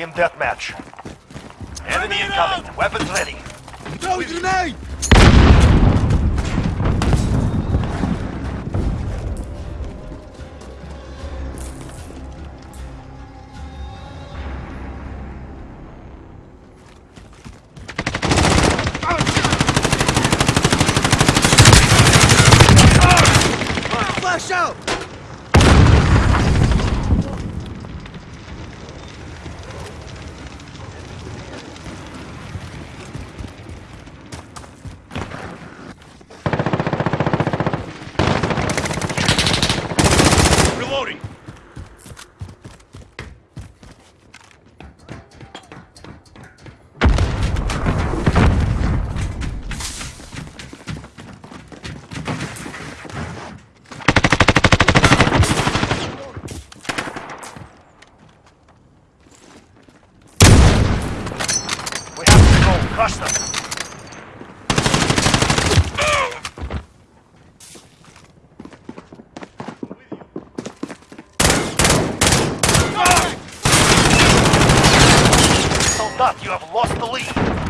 Team deathmatch. Enemy incoming. Weapons ready. Throw grenade! Flash out! You have lost the lead.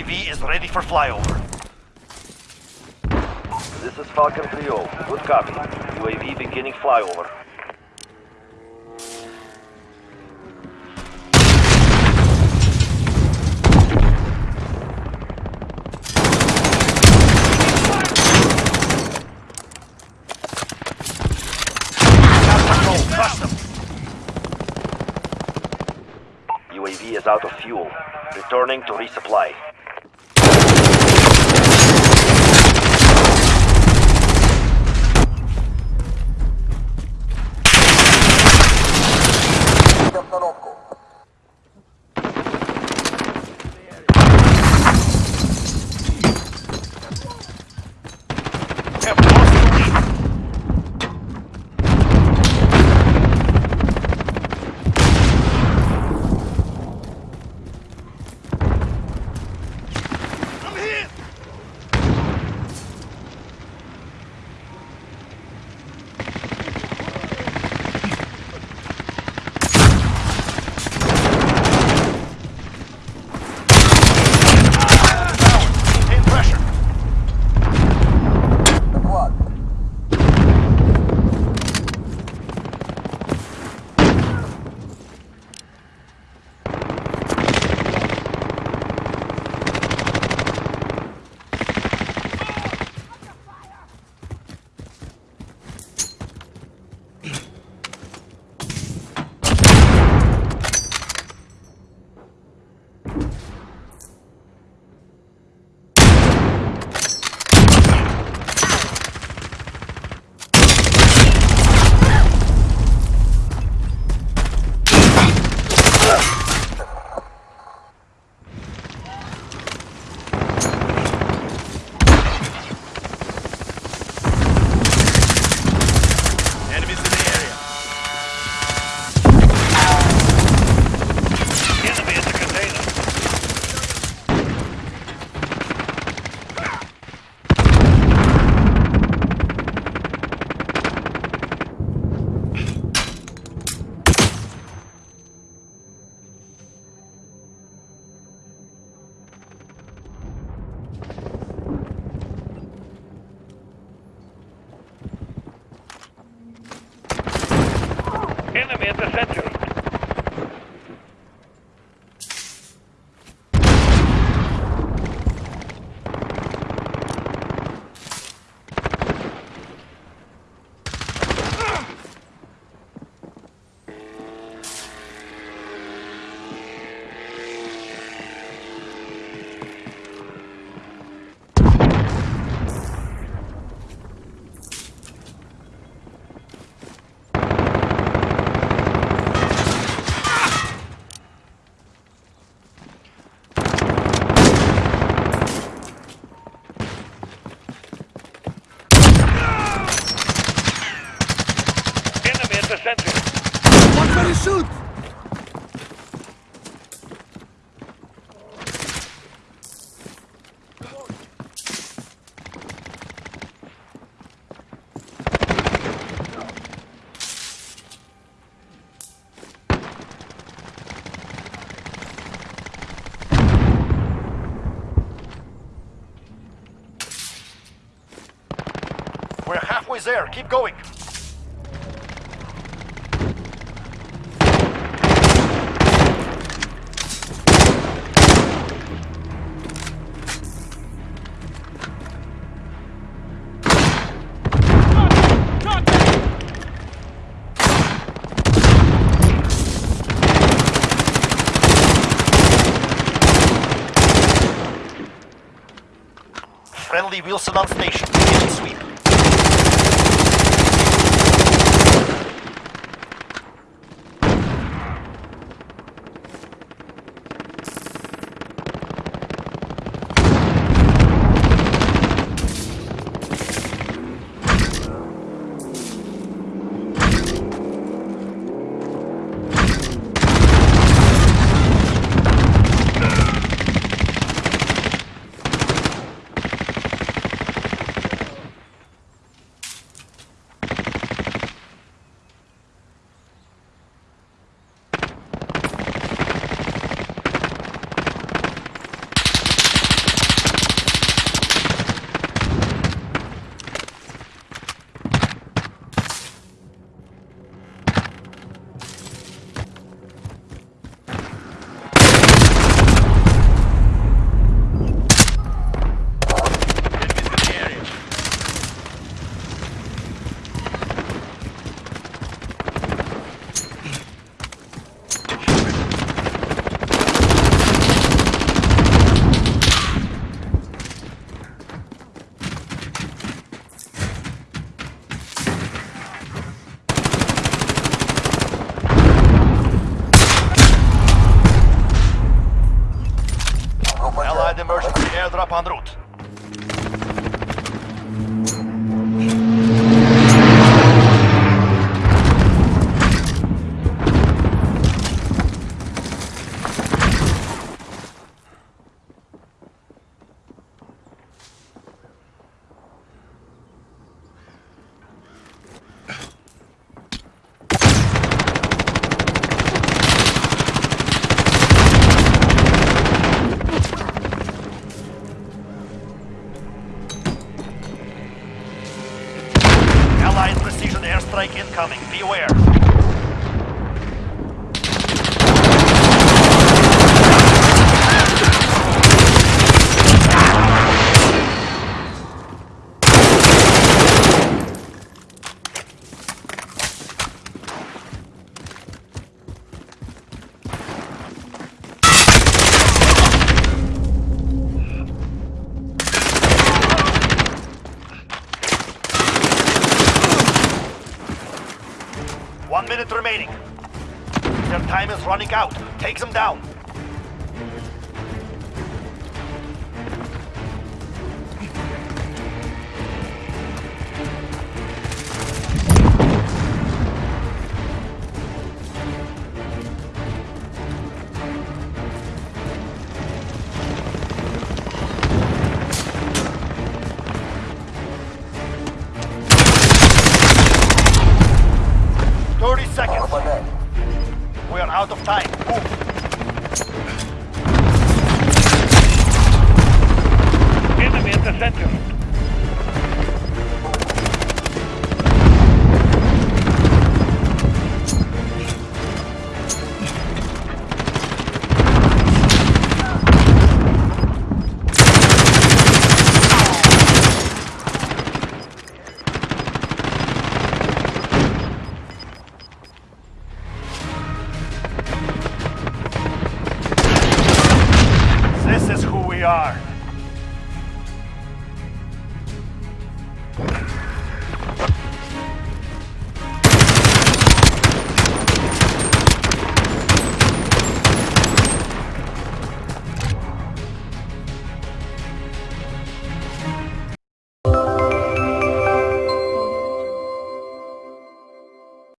UAV is ready for flyover. This is Falcon 3-0. Good copy. UAV beginning flyover. UAV is out of fuel. Returning to resupply. atendimento a é Santos halfway there. Keep going. Friendly Wilson on station. Begin sweep. Панрут. Allied precision airstrike incoming. Be aware. One minute remaining. Their time is running out. Take them down. Of time.